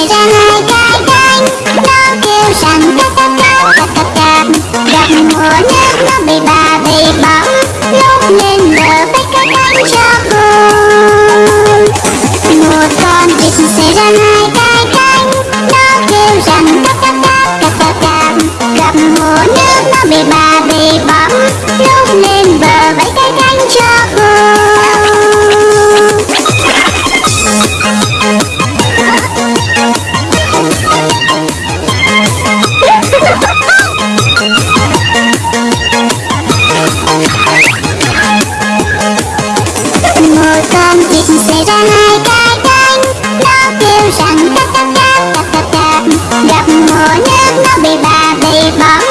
một ra hai cái cánh nó kêu rằng cắp cắp cắp cắp cắp cắp gặp mùa nước nó bị bà bị bỏng lúc lên bờ phải cất cánh cho cùng một con vịt sẽ ra hai cái cánh nó kêu rằng cắp cắp cắp cắp cắp cắp gặp mùa nước nó bị bà bị bỏng lúc lên bờ phải cất cánh cho con vịt sẽ ra hai cái cánh. Nó kêu rằng tap tap tap tap tap tap gặp mùa nước nó bị bà bị bỏng.